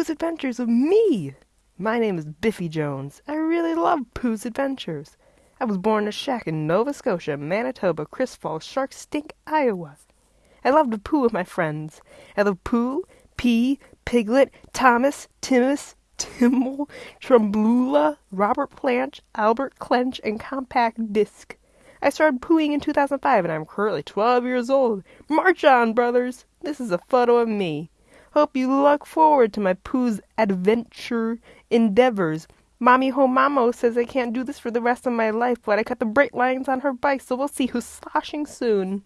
Pooh's Adventures of me. My name is Biffy Jones. I really love Pooh's Adventures. I was born in a shack in Nova Scotia, Manitoba, Chris Falls, Shark Stink, Iowa. I love to poo with my friends. I love Pooh, Pea, Piglet, Thomas, Timus, Timble, Trumblula, Robert Planch, Albert Clench, and Compact Disc. I started pooing in 2005 and I'm currently 12 years old. March on, brothers! This is a photo of me. Hope you look forward to my Pooh's adventure endeavors. Mommy Homamo says I can't do this for the rest of my life, but I cut the brake lines on her bike, so we'll see who's sloshing soon.